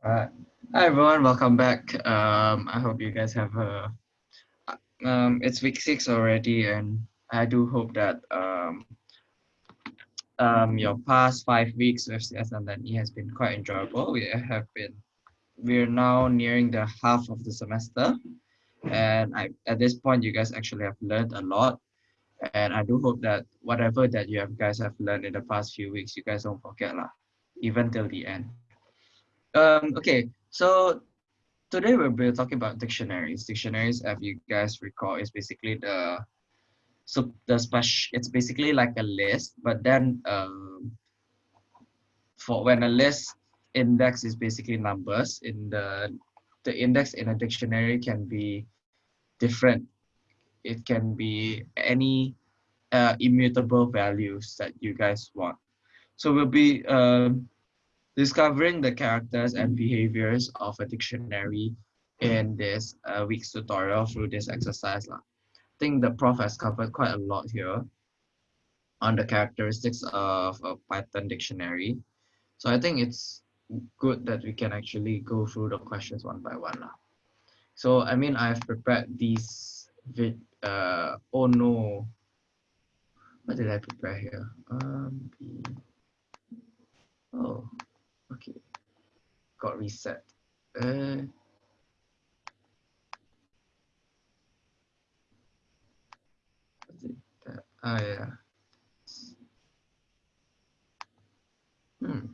Hi everyone, welcome back. Um, I hope you guys have a. Um, it's week six already, and I do hope that um, um, your past five weeks with CS and E has been quite enjoyable. We have been, we're now nearing the half of the semester, and I at this point you guys actually have learned a lot, and I do hope that whatever that you have guys have learned in the past few weeks, you guys don't forget lah, even till the end. Um, okay, so today we'll be talking about dictionaries. Dictionaries, if you guys recall, is basically the so the special. It's basically like a list, but then um, for when a list index is basically numbers in the the index in a dictionary can be different. It can be any uh, immutable values that you guys want. So we'll be um, discovering the characters and behaviors of a dictionary in this uh, week's tutorial through this exercise. I think the prof has covered quite a lot here on the characteristics of a Python dictionary. So I think it's good that we can actually go through the questions one by one. Lah. So I mean, I've prepared these, vid uh, oh no, what did I prepare here? Um, oh, okay. Got reset. Uh, ah yeah. Hmm.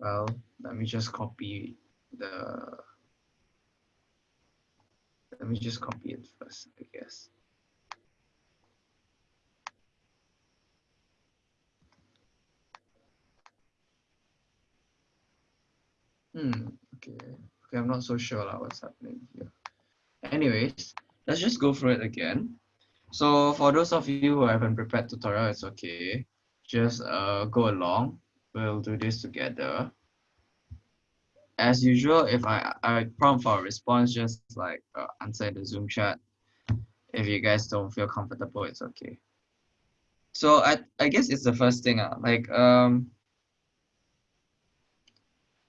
Well let me just copy the let me just copy it first I guess Hmm, okay. Okay, I'm not so sure like, what's happening here. Anyways, let's just go through it again. So for those of you who haven't prepared tutorial, it's okay. Just uh, go along. We'll do this together. As usual, if I, I prompt for a response, just like uh, answer in the Zoom chat. If you guys don't feel comfortable, it's okay. So I, I guess it's the first thing. Uh, like um,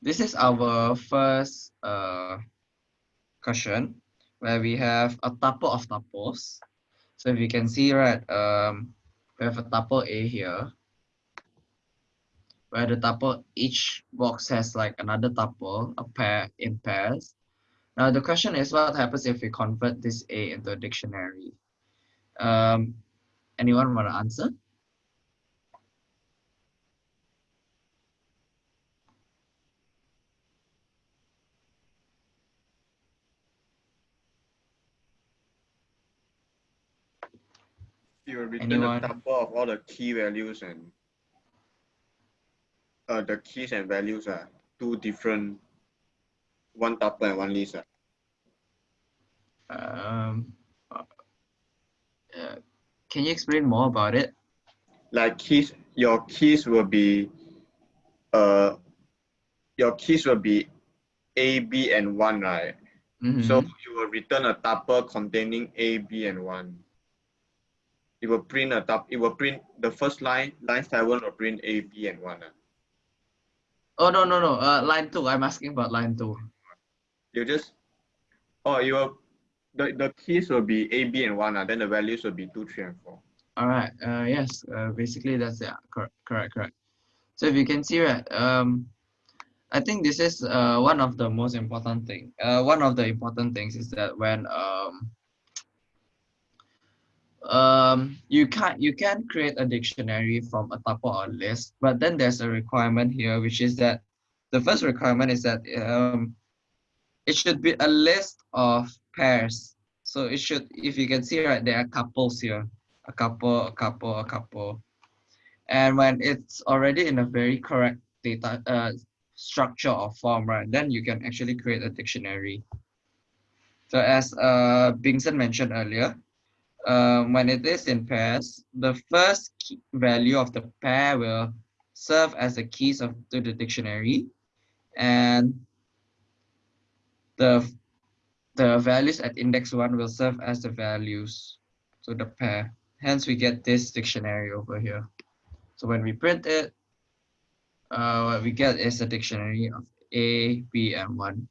this is our first uh, question where we have a tuple of tuples. So if you can see, right, um, we have a tuple A here, where the tuple, each box has like another tuple, a pair in pairs. Now the question is what happens if we convert this A into a dictionary? Um, anyone want to answer? You will return Anyone? a tuple of all the key values and uh, the keys and values are two different, one tuple and one list. Um, uh, can you explain more about it? Like keys, your keys will be, uh, your keys will be A, B, and one, right? Mm -hmm. So you will return a tuple containing A, B, and one it will print a top, it will print the first line, line seven will print A, B, and one. Uh. Oh, no, no, no, uh, line two, I'm asking about line two. You just, oh, you will, the, the keys will be A, B, and one, uh, then the values will be two, three, and four. All right, uh, yes, uh, basically that's, yeah, correct, correct, correct. So if you can see, right, um, I think this is uh, one of the most important thing. Uh, one of the important things is that when um, um, you can't you can create a dictionary from a tuple or list, but then there's a requirement here, which is that the first requirement is that um, it should be a list of pairs. So it should, if you can see right, there are couples here, a couple, a couple, a couple. And when it's already in a very correct data uh, structure or form, right, then you can actually create a dictionary. So as uh, Bingson mentioned earlier, um, when it is in pairs, the first value of the pair will serve as the keys of to the dictionary, and the the values at index one will serve as the values to the pair. hence we get this dictionary over here. So when we print it, uh, what we get is a dictionary of A, B, and 1.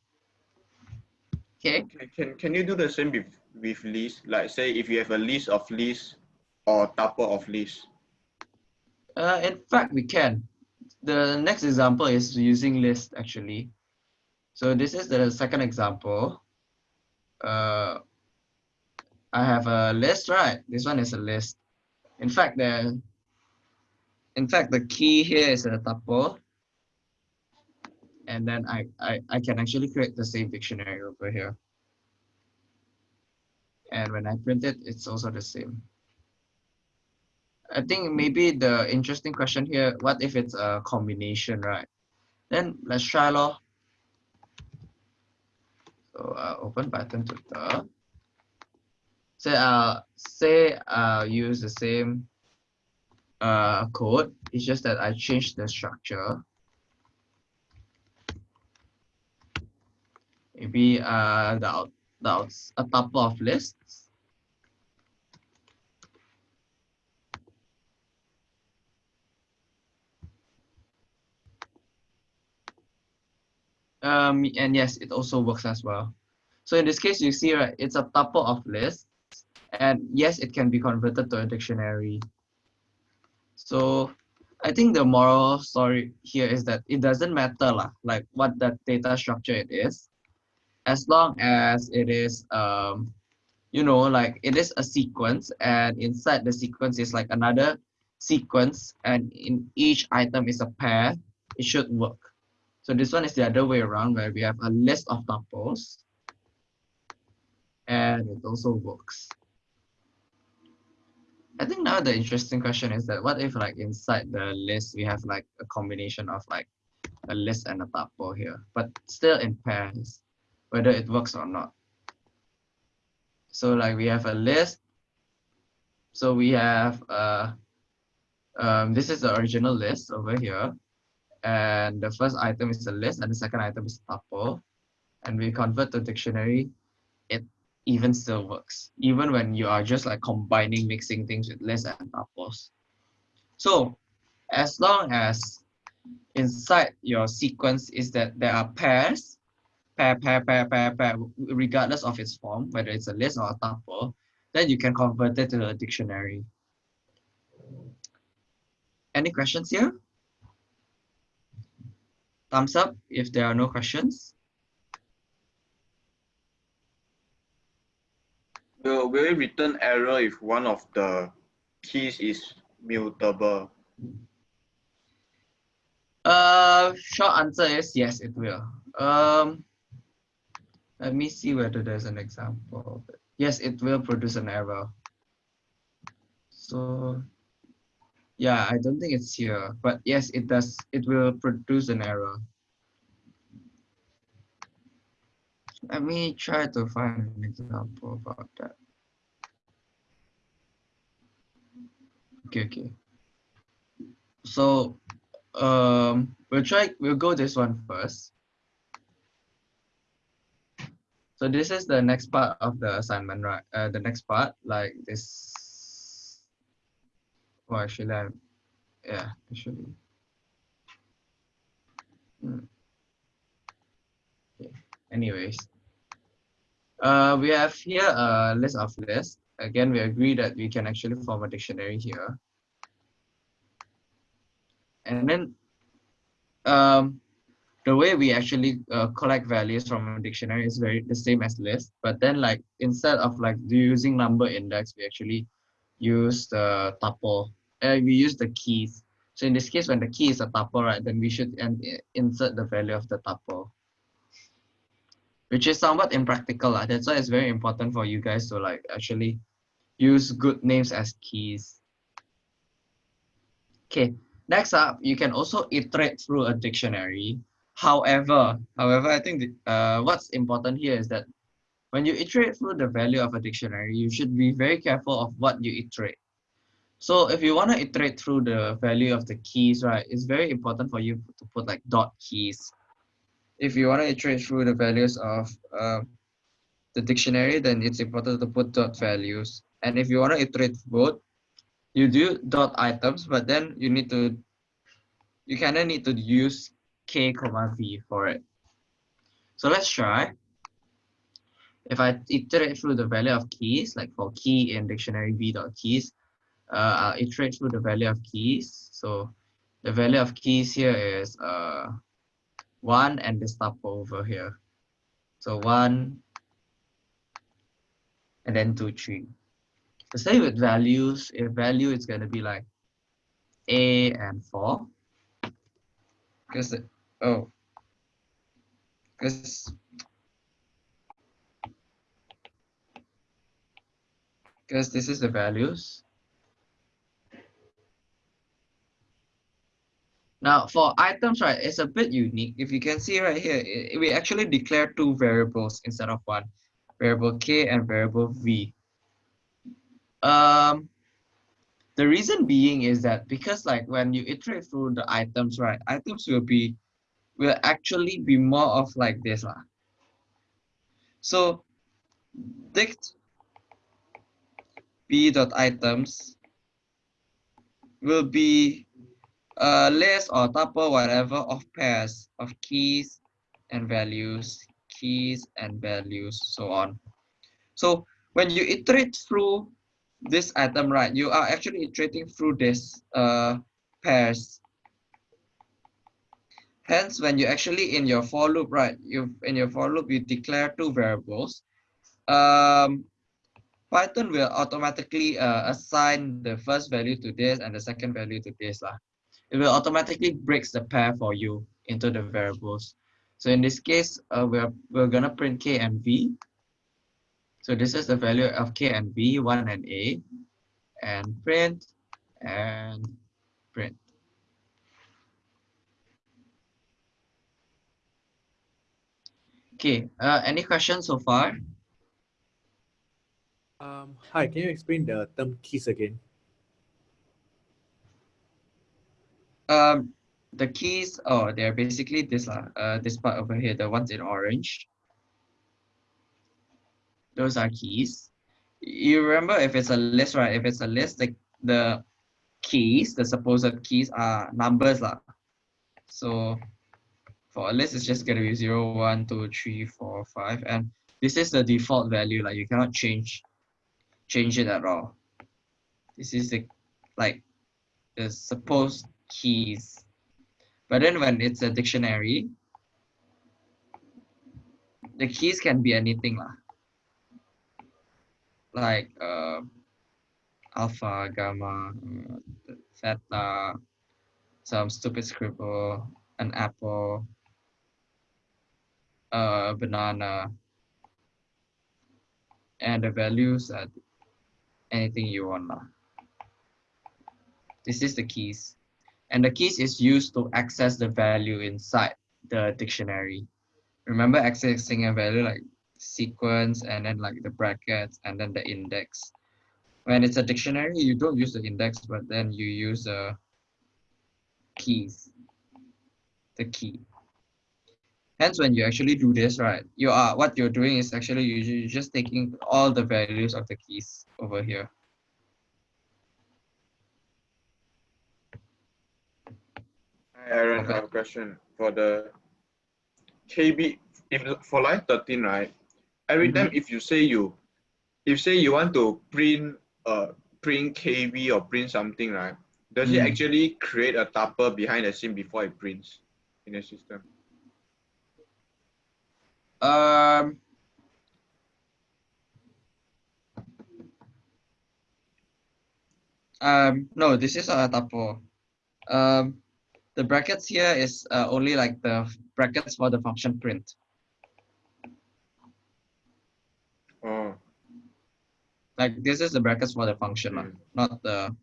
Okay. Can, can, you do the same with, with list? Like say if you have a list of lists or tuple of lists. Uh, in fact, we can. The next example is using list actually. So this is the second example. Uh, I have a list, right? This one is a list. In fact, the in fact the key here is a tuple. And then I, I, I can actually create the same dictionary over here. And when I print it, it's also the same. I think maybe the interesting question here, what if it's a combination, right? Then let's try lor. So uh, open Python tutor. Say uh say uh use the same uh code. It's just that I changed the structure. Maybe uh the the a tuple of lists Um, and yes, it also works as well. So in this case, you see, right, it's a tuple of lists. And yes, it can be converted to a dictionary. So I think the moral story here is that it doesn't matter lah, like what the data structure it is, as long as it is, um, you know, like it is a sequence and inside the sequence is like another sequence and in each item is a pair, it should work. So this one is the other way around where we have a list of tuples and it also works. I think now the interesting question is that what if like inside the list we have like a combination of like a list and a tuple here, but still in pairs, whether it works or not. So like we have a list. So we have uh um this is the original list over here and the first item is a list and the second item is a tuple and we convert to dictionary it even still works even when you are just like combining mixing things with lists and tuples so as long as inside your sequence is that there are pairs pair pair pair pair pair regardless of its form whether it's a list or a tuple then you can convert it to a dictionary any questions here Thumbs up if there are no questions. Will, will it return error if one of the keys is mutable? Uh, short answer is yes, it will. Um, let me see whether there's an example. Yes, it will produce an error. So yeah, I don't think it's here, but yes, it does. It will produce an error. Let me try to find an example about that. Okay, okay. So um, we'll try, we'll go this one first. So this is the next part of the assignment, right? Uh, the next part, like this well, actually, I, yeah, actually. Hmm. Okay. Anyways, uh, we have here a list of lists. Again, we agree that we can actually form a dictionary here. And then um, the way we actually uh, collect values from a dictionary is very the same as list, but then like instead of like using number index, we actually use the tuple. Uh, we use the keys. So in this case, when the key is a tuple, right, then we should and insert the value of the tuple. Which is somewhat impractical. Lah. That's why it's very important for you guys to like actually use good names as keys. Okay, next up, you can also iterate through a dictionary. However, however, I think the, uh, what's important here is that when you iterate through the value of a dictionary, you should be very careful of what you iterate. So if you want to iterate through the value of the keys, right, it's very important for you to put like dot keys. If you want to iterate through the values of uh, the dictionary, then it's important to put dot values. And if you want to iterate both, you do dot items, but then you need to, you kind of need to use k comma v for it. So let's try. If I iterate through the value of keys, like for key in dictionary v dot keys, uh, I'll iterate through the value of keys. So the value of keys here is uh, 1 and this tuple over here. So 1 and then 2, 3. The same with values. If value is going to be like a and 4. Because, oh, because because this is the values Now for items, right, it's a bit unique. If you can see right here, we actually declare two variables instead of one, variable k and variable v. Um, the reason being is that because like when you iterate through the items, right, items will be, will actually be more of like this. Lah. So dict b dot items will be a list or tuple whatever of pairs of keys and values, keys and values, so on. So when you iterate through this item, right, you are actually iterating through this uh, pairs. Hence, when you actually in your for loop, right, you in your for loop, you declare two variables. Um, Python will automatically uh, assign the first value to this and the second value to this. Lah it will automatically breaks the pair for you into the variables. So in this case, uh, we're, we're gonna print k and v. So this is the value of k and v, 1 and a, and print, and print. Okay, uh, any questions so far? Um, hi, can you explain the term keys again? Um, the keys, oh, they're basically this, uh, uh, this part over here, the ones in orange. Those are keys. You remember if it's a list, right? If it's a list, the, the keys, the supposed keys are numbers. Lah. So for a list, it's just going to be 0, 1, 2, 3, 4, 5. And this is the default value. Like you cannot change change it at all. This is the like the supposed keys. But then when it's a dictionary, the keys can be anything lah. Like uh, alpha, gamma, theta, some stupid scribble, an apple, a banana, and the values are anything you want. This is the keys. And the keys is used to access the value inside the dictionary. Remember accessing a value like sequence and then like the brackets and then the index. When it's a dictionary, you don't use the index, but then you use the keys, the key. Hence, when you actually do this, right, you are what you're doing is actually you're just taking all the values of the keys over here. Hi, Aaron, I have a question for the KB. If for line thirteen, right? Every mm -hmm. time if you say you, if say you want to print uh print KB or print something, right? Does mm. it actually create a tuple behind the scene before it prints in the system? Um. Um, no, this is a tuple. Um, the brackets here is uh, only like the brackets for the function print. Oh. Like this is the brackets for the function, mm. not the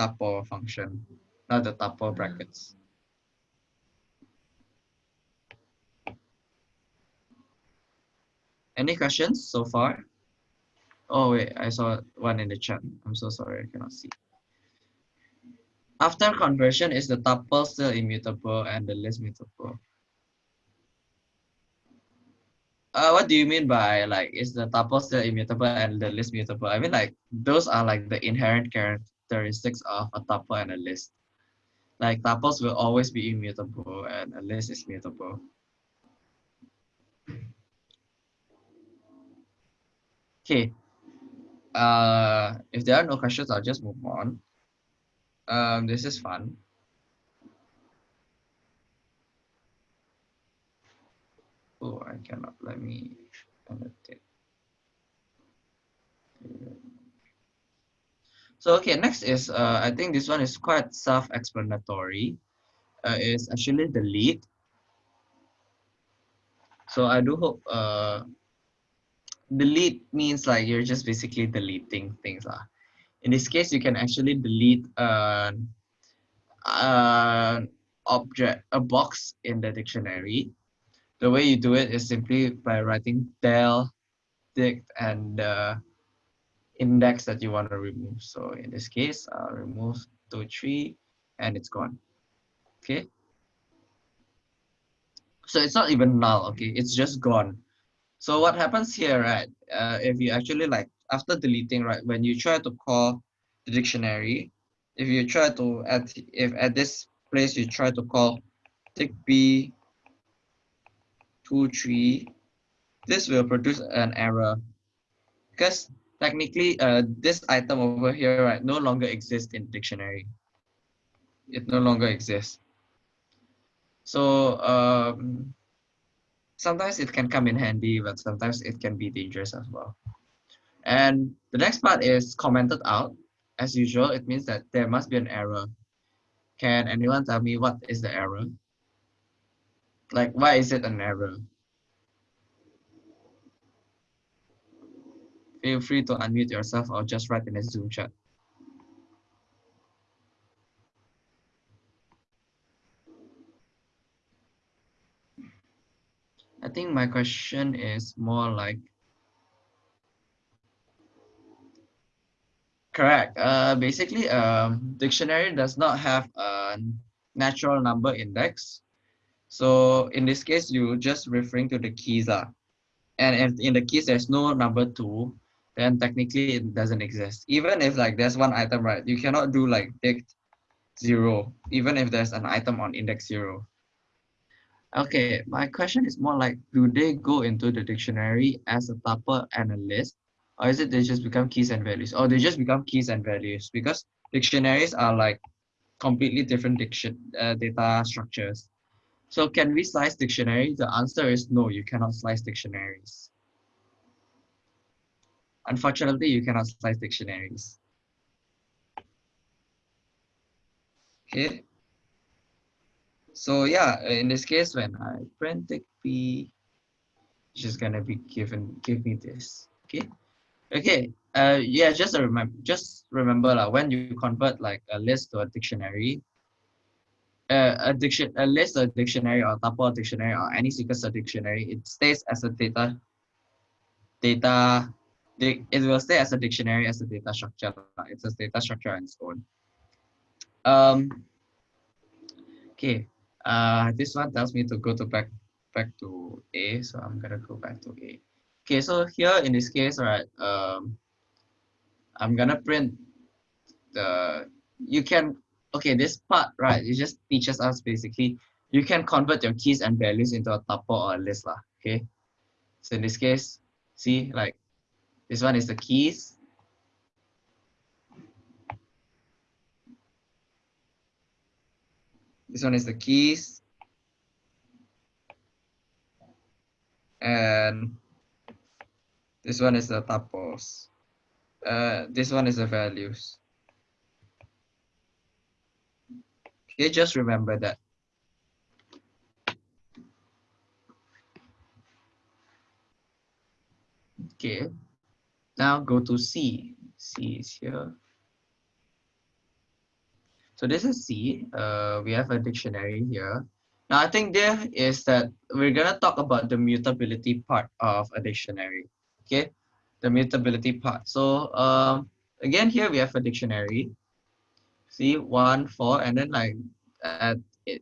tuple function, not the tuple brackets. Any questions so far? Oh wait, I saw one in the chat. I'm so sorry, I cannot see. After conversion, is the tuple still immutable and the list mutable? Uh, what do you mean by like is the tuple still immutable and the list mutable? I mean like those are like the inherent characteristics of a tuple and a list. Like tuples will always be immutable and a list is mutable. Okay. Uh, if there are no questions, I'll just move on. Um, this is fun. Oh, I cannot. Let me annotate. So okay, next is uh, I think this one is quite self-explanatory. Uh, is actually the lead. So I do hope uh, delete means like you're just basically deleting things lah. In this case, you can actually delete an uh, object, a box in the dictionary. The way you do it is simply by writing del dict and the index that you want to remove. So in this case, I'll remove two, three, and it's gone. Okay. So it's not even null, okay? It's just gone. So what happens here, right? Uh, if you actually like, after deleting, right, when you try to call the dictionary, if you try to, at if at this place you try to call dict B, 2, 3, this will produce an error. Because technically, uh, this item over here, right, no longer exists in dictionary. It no longer exists. So um, sometimes it can come in handy, but sometimes it can be dangerous as well. And the next part is commented out. As usual, it means that there must be an error. Can anyone tell me what is the error? Like, why is it an error? Feel free to unmute yourself or just write in the Zoom chat. I think my question is more like correct. Uh, basically, um, dictionary does not have a natural number index. So in this case, you just referring to the keys. Uh, and if in the keys there's no number two, then technically it doesn't exist. Even if like there's one item, right? You cannot do like dict zero, even if there's an item on index zero. Okay, my question is more like, do they go into the dictionary as a tuple and a list? Or is it they just become keys and values? Or they just become keys and values? Because dictionaries are like completely different diction uh, data structures. So can we slice dictionary? The answer is no, you cannot slice dictionaries. Unfortunately, you cannot slice dictionaries. Okay. So yeah, in this case, when I print the p, it's just gonna be given give me this. Okay. Okay. Uh yeah, just a remember just remember like, when you convert like a list to a dictionary, uh, a diction a list a dictionary or tuple dictionary or any sequence of dictionary, it stays as a data data it will stay as a dictionary as a data structure. It's a data structure and so on. Um, okay, uh, this one tells me to go to back back to A, so I'm gonna go back to A. Okay, so here in this case, right, um, I'm gonna print the, you can, okay, this part, right, it just teaches us basically, you can convert your keys and values into a tuple or a list, lah, okay? So in this case, see, like, this one is the keys. This one is the keys. And this one is the tuples. Uh, this one is the values. Okay, just remember that. Okay, now go to C. C is here. So this is C. Uh, we have a dictionary here. Now I think there is that we're gonna talk about the mutability part of a dictionary. Okay, the mutability part. So um, again here we have a dictionary. See one, four, and then like at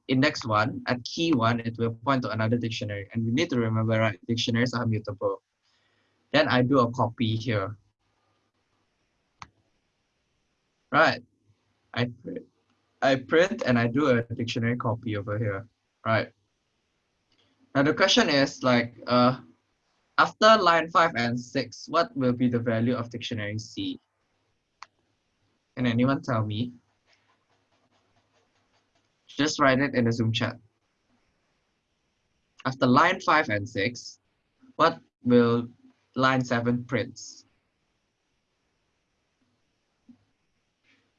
index one, at key one, it will point to another dictionary. And we need to remember, right, dictionaries are mutable. Then I do a copy here. Right, I I print and I do a dictionary copy over here, right? Now the question is like, uh, after line five and six, what will be the value of dictionary C? Can anyone tell me? Just write it in the Zoom chat. After line five and six, what will line seven prints?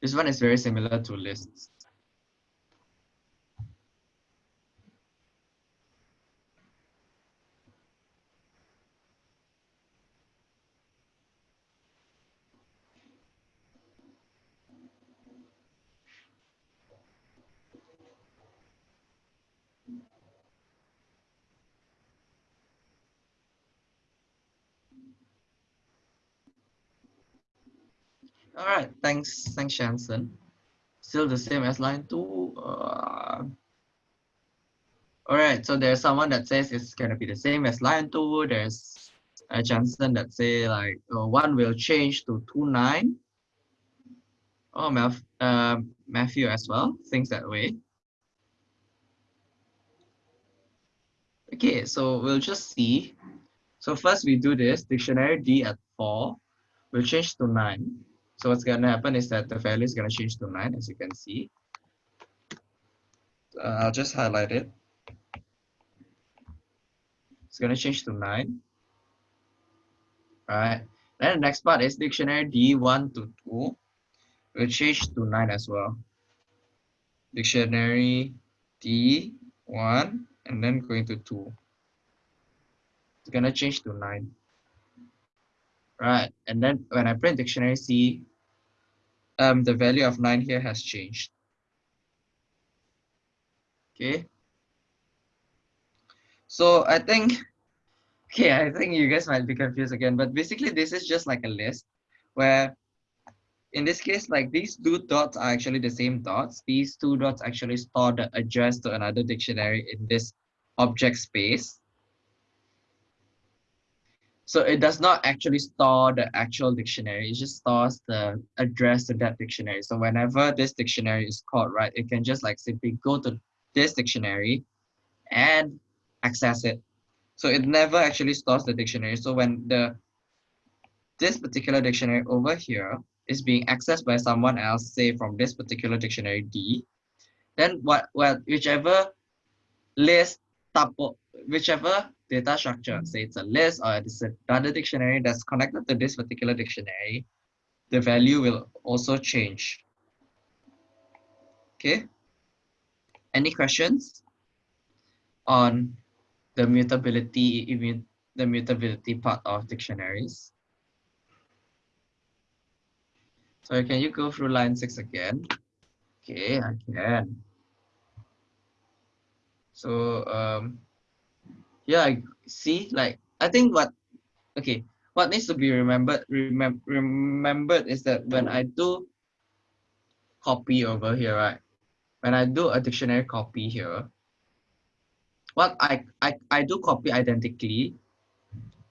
This one is very similar to lists. All right, thanks, thanks, Shanson. Still the same as line two. Uh, all right, so there's someone that says it's gonna be the same as line two. There's a Jansen that say like uh, one will change to two nine. Oh, Matthew, uh, Matthew as well thinks that way. Okay, so we'll just see. So first we do this dictionary D at four, will change to nine. So what's going to happen is that the value is going to change to 9, as you can see. Uh, I'll just highlight it. It's going to change to 9. All right. Then the next part is dictionary D1 to 2 will change to 9 as well. Dictionary D1 and then going to 2. It's going to change to 9. Right, and then when I print dictionary C, um, the value of 9 here has changed. Okay. So I think, okay, I think you guys might be confused again, but basically this is just like a list where in this case, like these two dots are actually the same dots. These two dots actually store the address to another dictionary in this object space. So it does not actually store the actual dictionary, it just stores the address to that dictionary. So whenever this dictionary is called, right, it can just like simply go to this dictionary and access it. So it never actually stores the dictionary. So when the this particular dictionary over here is being accessed by someone else, say from this particular dictionary D, then what well whichever list tuple, whichever data structure, say it's a list or it's another dictionary that's connected to this particular dictionary, the value will also change. Okay. Any questions on the mutability, the mutability part of dictionaries? So can you go through line six again? Okay, I can. So um, yeah see like i think what okay what needs to be remembered remem remembered is that when i do copy over here right when i do a dictionary copy here what i i, I do copy identically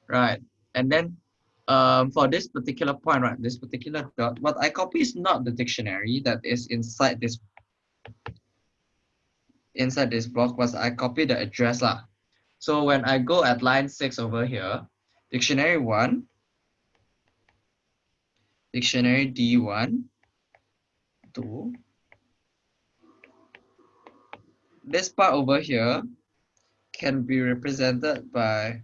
right and then um, for this particular point, right, this particular dot, what I copy is not the dictionary that is inside this inside this block, but I copy the address lah. So when I go at line six over here, dictionary one, dictionary D1, two. This part over here can be represented by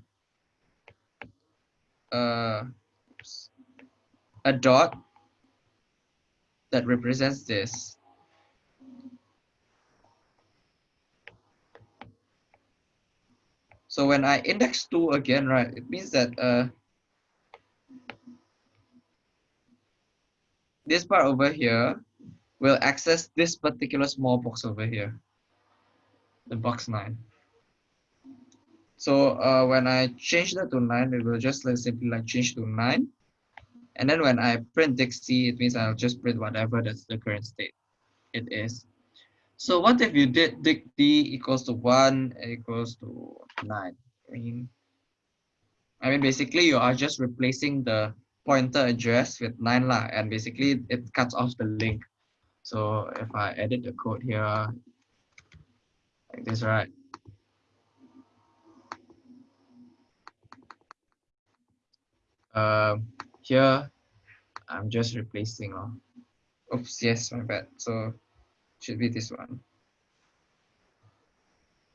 uh, a dot that represents this. So when I index 2 again, right, it means that uh, this part over here will access this particular small box over here, the box 9. So uh, when I change that to 9, it will just like simply like change to 9. And then when I print Dixie, it means I'll just print whatever that's the current state it is. So what if you did dict d equals to 1 equals to 9? I mean, I mean, basically you are just replacing the pointer address with 9 lah, and basically it cuts off the link So if I edit the code here, like this, right? Um, here, I'm just replacing. Oh. Oops, yes, my bad. So should be this one.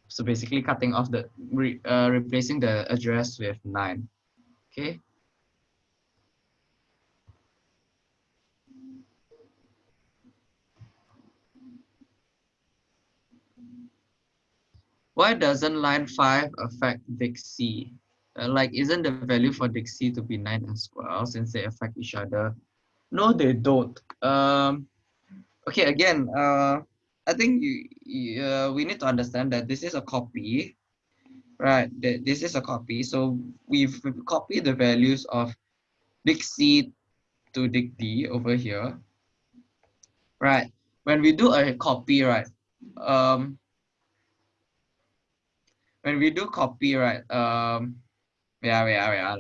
So basically cutting off the, re, uh, replacing the address with nine, okay? Why doesn't line 5 affect Dixie? Uh, like, isn't the value for Dixie to be 9 as well since they affect each other? No, they don't. Um, okay, again, uh, I think you, you, uh, we need to understand that this is a copy, right? that This is a copy. So we've copied the values of Dixie to dict D over here, right? When we do a copy, right? Um, when we do copy, right? Um, yeah, yeah, yeah.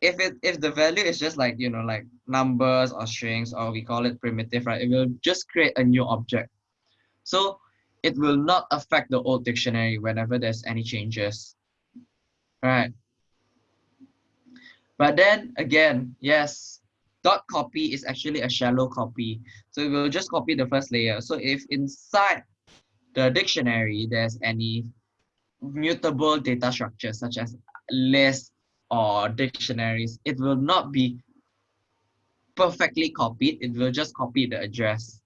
If it if the value is just like you know like numbers or strings or we call it primitive, right? It will just create a new object. So it will not affect the old dictionary whenever there's any changes, right? But then again, yes, dot copy is actually a shallow copy. So it will just copy the first layer. So if inside the dictionary there's any mutable data structures such as lists or dictionaries, it will not be perfectly copied. It will just copy the address.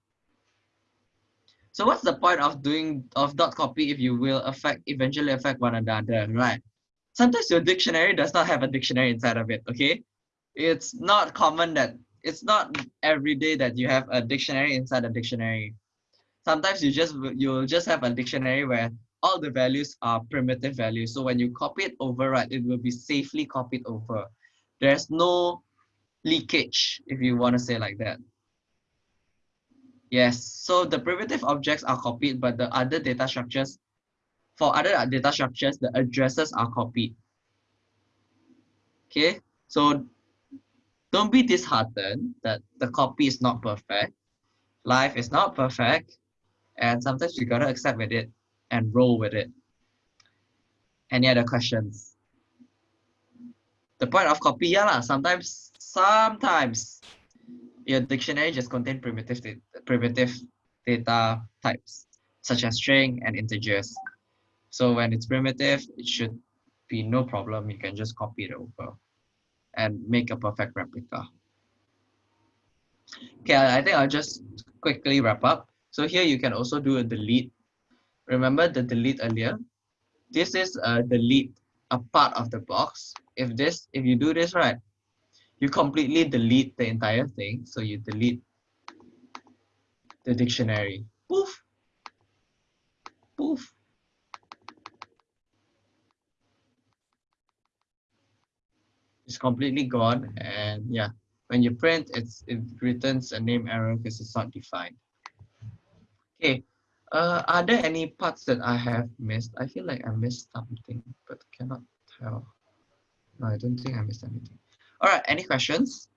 So what's the point of doing of dot copy if you will affect eventually affect one another, right? Sometimes your dictionary does not have a dictionary inside of it, okay? It's not common that it's not every day that you have a dictionary inside a dictionary. Sometimes you just you'll just have a dictionary where all the values are primitive values. So when you copy it over, right, it will be safely copied over. There's no leakage, if you want to say like that. Yes, so the primitive objects are copied, but the other data structures, for other data structures, the addresses are copied. Okay, so don't be disheartened that the copy is not perfect. Life is not perfect, and sometimes you gotta accept with it and roll with it. Any other questions? The point of copy, yeah, sometimes, sometimes your dictionary just contain primitive, primitive data types, such as string and integers. So when it's primitive, it should be no problem. You can just copy it over and make a perfect replica. Okay, I think I'll just quickly wrap up. So here you can also do a delete remember the delete earlier this is a delete a part of the box if this if you do this right you completely delete the entire thing so you delete the dictionary poof poof it's completely gone and yeah when you print it's it returns a name error because it's not defined okay uh, are there any parts that I have missed? I feel like I missed something, but cannot tell. No, I don't think I missed anything. All right, any questions?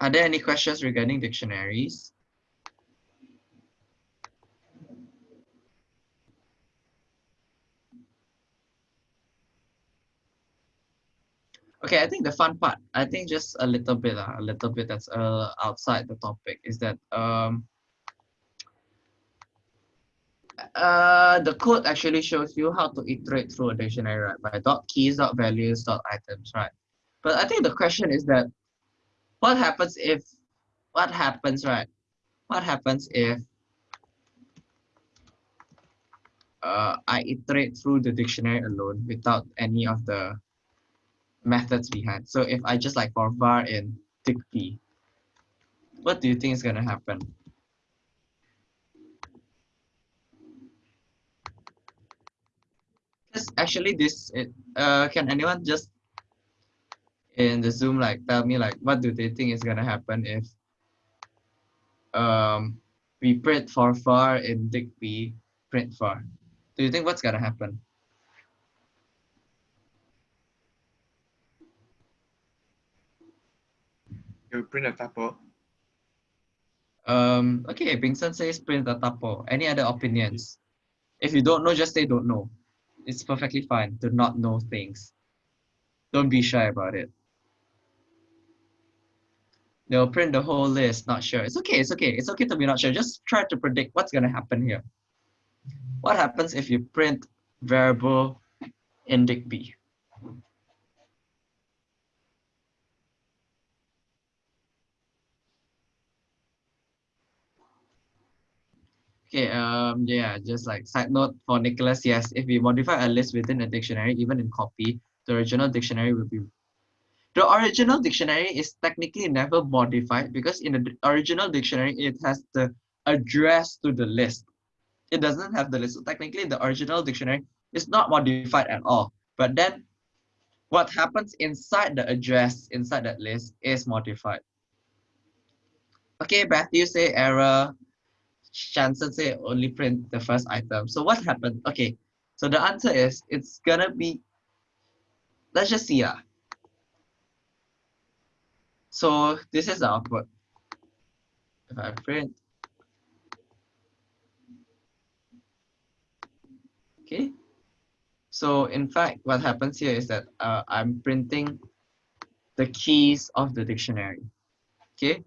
Are there any questions regarding dictionaries? okay i think the fun part i think just a little bit uh, a little bit that's uh, outside the topic is that um uh the code actually shows you how to iterate through a dictionary right by dot keys dot values dot items right but i think the question is that what happens if what happens right what happens if uh, I iterate through the dictionary alone without any of the methods behind. So if I just like for var in dict what do you think is going to happen? Because actually this, it, uh, can anyone just in the Zoom like tell me like what do they think is going to happen if um, we print for var in dict print var? Do you think what's going to happen? You print a tuple. Um, okay, Bingson says print a tuple. Any other opinions? If you don't know, just say don't know. It's perfectly fine to not know things. Don't be shy about it. They'll print the whole list, not sure. It's okay, it's okay. It's okay to be not sure. Just try to predict what's going to happen here. What happens if you print variable in dict B? Okay, um, yeah, just like side note for Nicholas, yes, if we modify a list within a dictionary, even in copy, the original dictionary will be the original dictionary is technically never modified because in the original dictionary it has the address to the list. It doesn't have the list so technically the original dictionary is not modified at all. But then what happens inside the address inside that list is modified. Okay Matthew say error Chanson say only print the first item so what happened okay so the answer is it's gonna be let's just see ah. So this is the output. If I print, okay. So in fact, what happens here is that uh, I'm printing the keys of the dictionary, okay.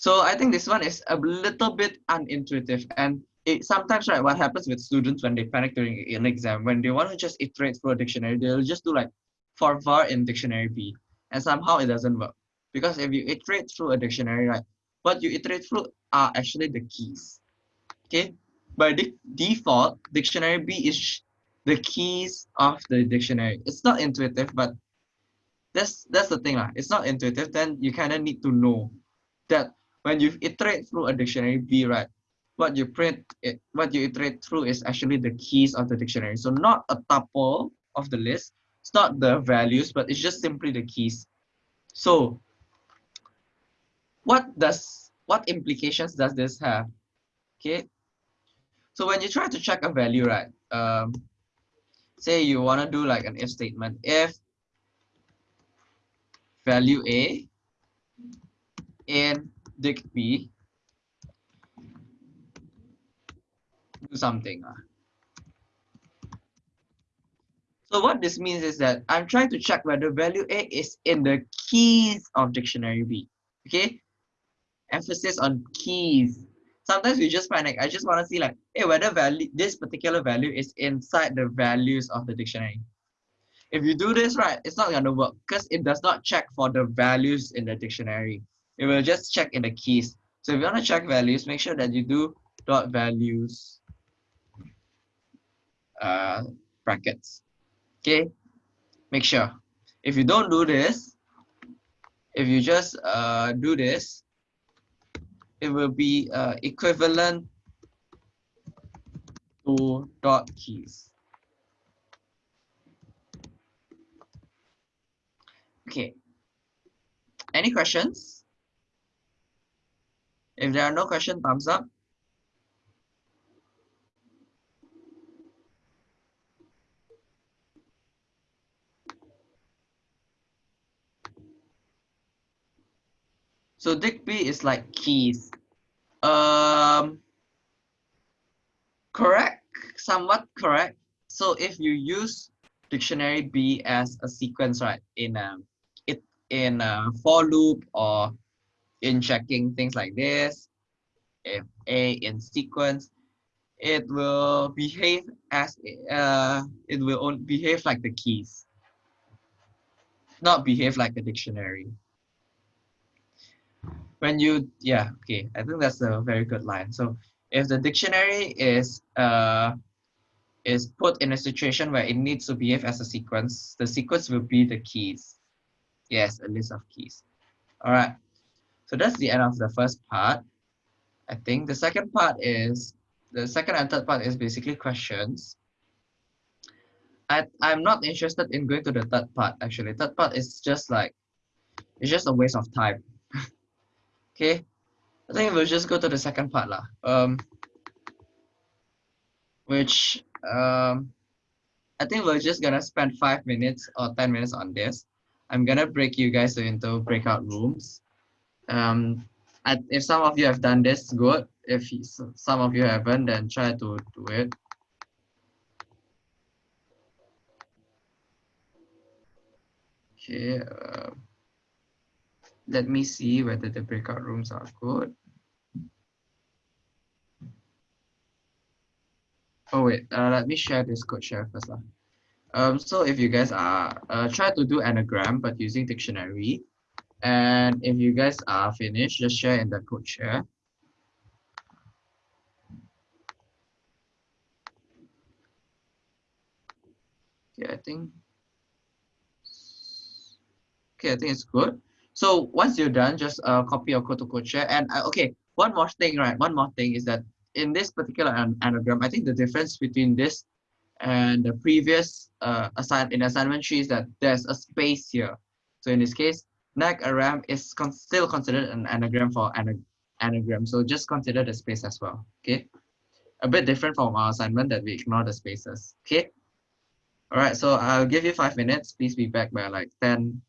So I think this one is a little bit unintuitive and it sometimes right what happens with students when they panic during an exam when they want to just iterate through a dictionary they'll just do like for var in dictionary b and somehow it doesn't work. Because if you iterate through a dictionary right what you iterate through are actually the keys. Okay? By the default dictionary b is the keys of the dictionary. It's not intuitive but that's that's the thing lah. it's not intuitive then you kind of need to know that when you iterate through a dictionary b right what you print it what you iterate through is actually the keys of the dictionary. So not a tuple of the list it's not the values but it's just simply the keys. So what does what implications does this have? Okay. So when you try to check a value right um say you want to do like an if statement. If value a in dict b do something. Uh. So what this means is that I'm trying to check whether value A is in the keys of dictionary B. Okay? Emphasis on keys. Sometimes we just panic. I just want to see like, hey, whether value this particular value is inside the values of the dictionary. If you do this right, it's not gonna work because it does not check for the values in the dictionary. It will just check in the keys. So if you want to check values, make sure that you do dot values uh, brackets. Okay, make sure. If you don't do this, if you just uh, do this, it will be uh, equivalent to dot keys. Okay. Any questions? If there are no questions, thumbs up. So B is like keys. Um, correct, somewhat correct. So if you use dictionary B as a sequence, right, in a, um, it in a for loop or in checking things like this, if A in sequence, it will behave as uh, it will behave like the keys, not behave like a dictionary. When you yeah okay i think that's a very good line. So if the dictionary is uh is put in a situation where it needs to behave as a sequence the sequence will be the keys. Yes a list of keys. All right so that's the end of the first part i think the second part is the second and third part is basically questions I, I'm not interested in going to the third part actually. Third part is just like, it's just a waste of time. Okay, I think we'll just go to the second part lah. Um, which um, I think we're just gonna spend five minutes or ten minutes on this. I'm gonna break you guys into breakout rooms. Um, if some of you have done this, good. If some of you haven't, then try to do it. Okay. Uh, let me see whether the breakout rooms are good. Oh wait, uh, let me share this code share first. Lah. Um, so if you guys are, uh, try to do anagram, but using dictionary. And if you guys are finished, just share in the code share. Okay, I think, okay, I think it's good. So once you're done, just uh, copy your code to code share. And uh, okay, one more thing, right? One more thing is that in this particular an anagram, I think the difference between this and the previous uh, assign in assignment tree is that there's a space here. So in this case, NAG a RAM is con still considered an anagram for an anagram. So just consider the space as well. Okay. A bit different from our assignment that we ignore the spaces. Okay. All right. So I'll give you five minutes. Please be back by like 10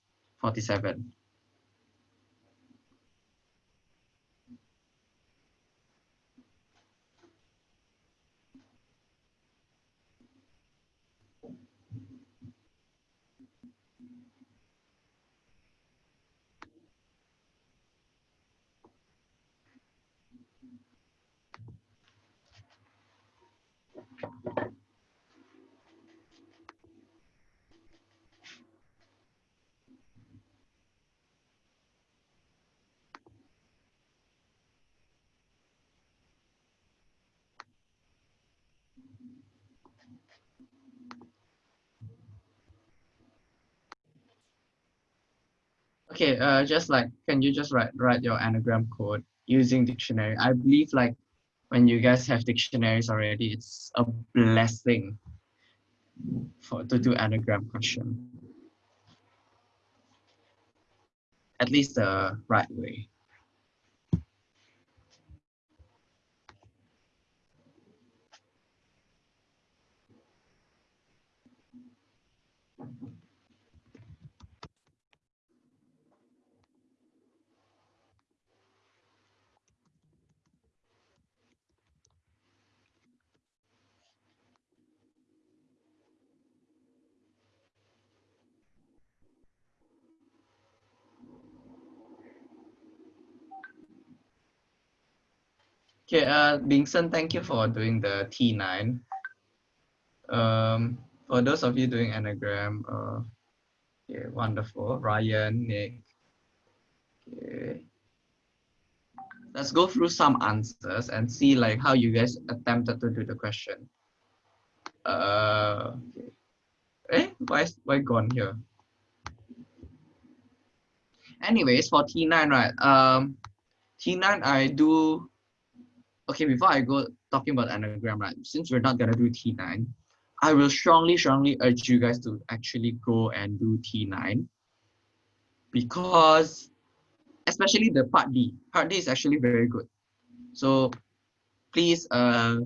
Okay, uh, just like, can you just write write your anagram code using dictionary? I believe like when you guys have dictionaries already, it's a blessing for to do anagram question. At least the right way. Okay, uh, Bingson, thank you for doing the T9. Um, for those of you doing anagram, uh, okay, wonderful. Ryan, Nick. Okay. Let's go through some answers and see like how you guys attempted to do the question. Uh, okay. Eh, why, why gone here? Anyways, for T9, right? Um, T9, I do okay, before I go talking about anagram, right, since we're not gonna do T9, I will strongly, strongly urge you guys to actually go and do T9 because especially the part D, part D is actually very good. So please uh,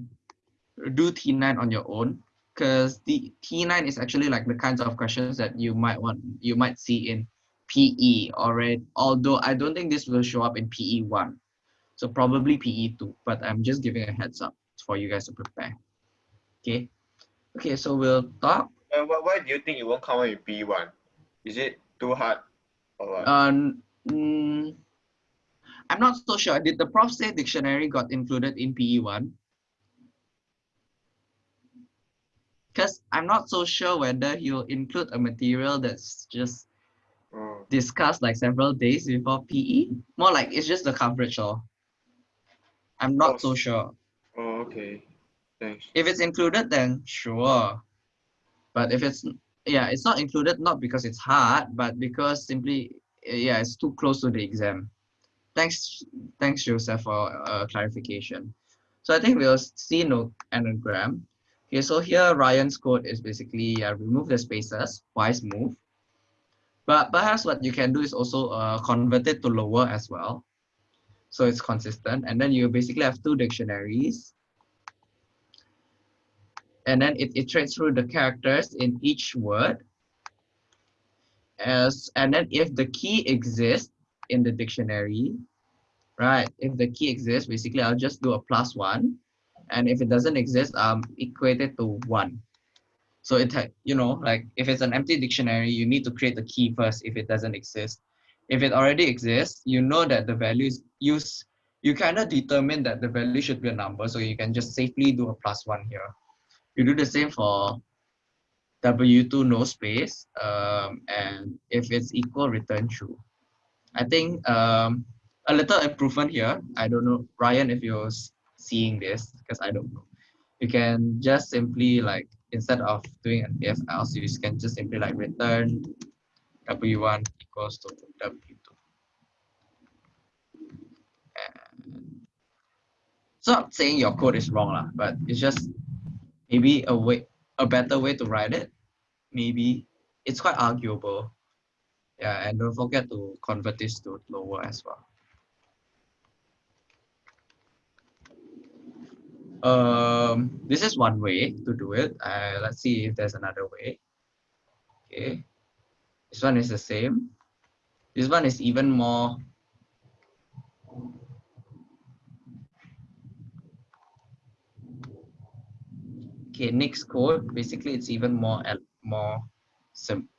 do T9 on your own. Because the T9 is actually like the kinds of questions that you might want, you might see in PE already, although I don't think this will show up in PE1 so probably PE2, but I'm just giving a heads up for you guys to prepare. Okay. Okay, so we'll talk. Uh, why do you think you won't come up with PE1? Is it too hard or what? Um, mm, I'm not so sure. Did the prof say dictionary got included in PE1? Because I'm not so sure whether he'll include a material that's just oh. discussed like several days before PE. More like it's just the coverage or I'm not oh. so sure. Oh, okay. Thanks. If it's included, then sure. But if it's yeah, it's not included not because it's hard, but because simply yeah, it's too close to the exam. Thanks, thanks Joseph for uh, clarification. So I think we'll see no anagram. Okay, so here Ryan's code is basically uh, remove the spaces, twice move. But perhaps what you can do is also uh, convert it to lower as well so it's consistent. And then you basically have two dictionaries. And then it iterates through the characters in each word. As, and then if the key exists in the dictionary, right? If the key exists, basically I'll just do a plus one. And if it doesn't exist, um, equate it to one. So it, you know, like if it's an empty dictionary, you need to create the key first if it doesn't exist. If it already exists, you know that the value is used, you kind of determine that the value should be a number. So you can just safely do a plus one here. You do the same for W2 no space. Um, and if it's equal, return true. I think um, a little improvement here. I don't know, Ryan, if you're seeing this, because I don't know. You can just simply like, instead of doing an if else, you can just simply like return W1 equals to W2. And not saying your code is wrong, lah, but it's just maybe a way, a better way to write it. Maybe it's quite arguable. Yeah, and don't forget to convert this to lower as well. Um, this is one way to do it. Uh, let's see if there's another way. Okay, this one is the same. This one is even more okay next code basically it's even more more simple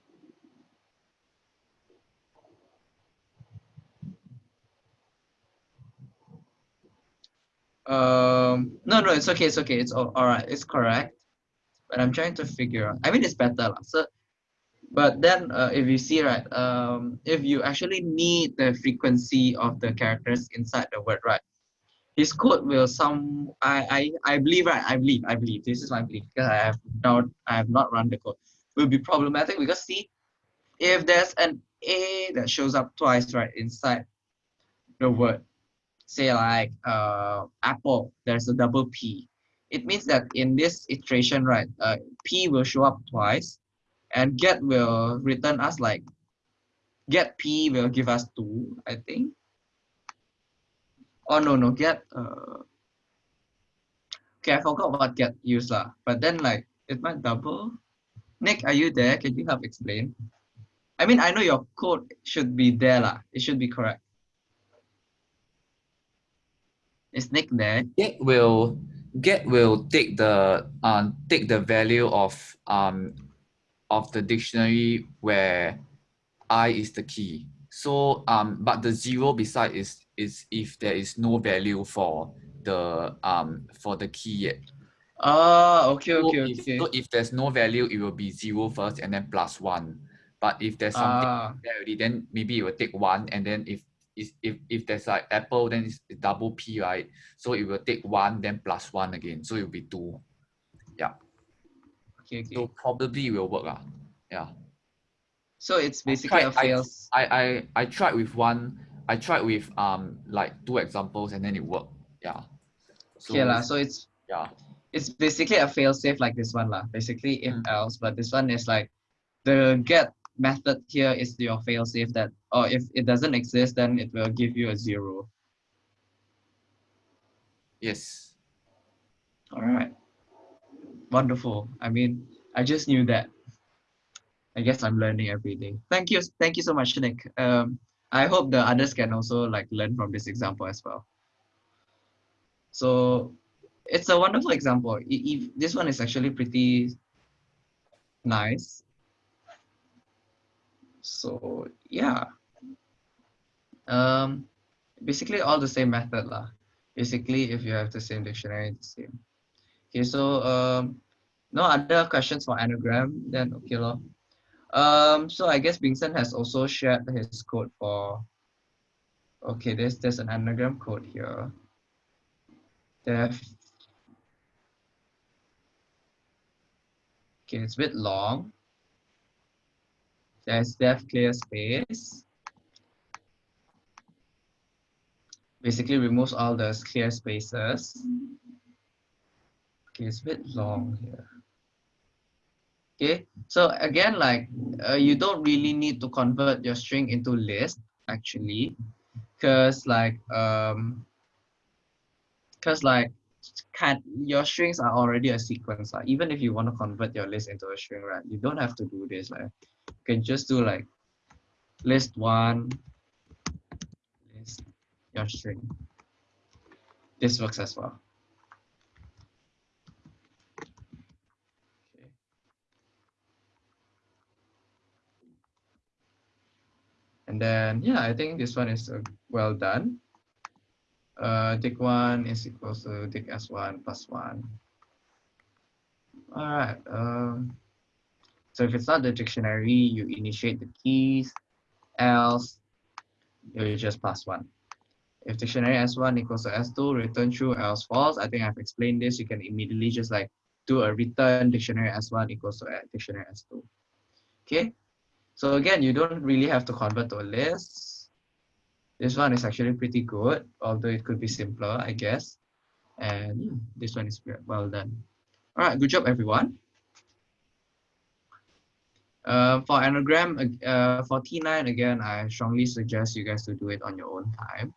um no no it's okay it's okay it's all, all right it's correct but i'm trying to figure out i mean it's better so but then uh, if you see right um if you actually need the frequency of the characters inside the word right his code will some I, I I believe right I believe I believe this is my belief because I have not I have not run the code will be problematic because see if there's an A that shows up twice right inside the word say like uh apple there's a double P it means that in this iteration right uh, P will show up twice and get will return us like get P will give us two I think. Oh no no get uh okay i forgot what get used lah. But then like it might double. Nick are you there? Can you help explain? I mean i know your code should be there lah. It should be correct. Is nick there? Get will get will take the um take the value of um of the dictionary where i is the key so um, but the zero beside is is if there is no value for the um for the key yet. Ah, okay, so okay, if, okay. So if there's no value, it will be zero first and then plus one. But if there's something ah. there already, then maybe it will take one, and then if if if, if there's like apple, then it's double p, right? So it will take one, then plus one again. So it will be two. Yeah. Okay, okay. So probably will work. Uh. Yeah. So it's basically tried, a fails. I, I I tried with one. I tried with um like two examples and then it worked. Yeah. So, okay lah. So it's yeah. It's basically a fail safe like this one lah. Basically if Mm. else, but this one is like the get method here is your fail safe that or if it doesn't exist then it will give you a zero. Yes. All right. Wonderful. I mean, I just knew that. I guess I'm learning every day. Thank you. Thank you so much, Nick. Um, I hope the others can also like learn from this example as well. So it's a wonderful example. If this one is actually pretty nice. So yeah. Um, basically all the same method lah. Basically, if you have the same dictionary, the same. Okay, so um, no other questions for anagram, then okay lor. Um, so I guess Bingson has also shared his code for. Okay, there's there's an anagram code here. Def. Okay, it's a bit long. There's def clear space. Basically removes all the clear spaces. It's a bit long here. Okay, so again, like uh, you don't really need to convert your string into list actually, because like um, because like can your strings are already a sequence. Like, even if you want to convert your list into a string, right? You don't have to do this. Like, you can just do like list one, list your string. This works as well. And then, yeah, I think this one is uh, well done. Uh, dict1 is equals to dict s1 plus 1. All right. Um, so if it's not the dictionary, you initiate the keys, else you just pass 1. If dictionary S1 equals to S2, return true, else false. I think I've explained this. You can immediately just like do a return dictionary S1 equals to dictionary S2. Okay. So again, you don't really have to convert to a list. This one is actually pretty good, although it could be simpler, I guess. And yeah, this one is well done. All right, good job, everyone. Uh, for anagram, uh, for T9, again, I strongly suggest you guys to do it on your own time.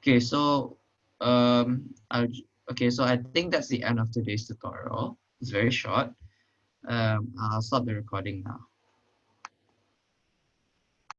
Okay, so um, I'll, okay, so I think that's the end of today's tutorial. It's very short. Um, I'll stop the recording now.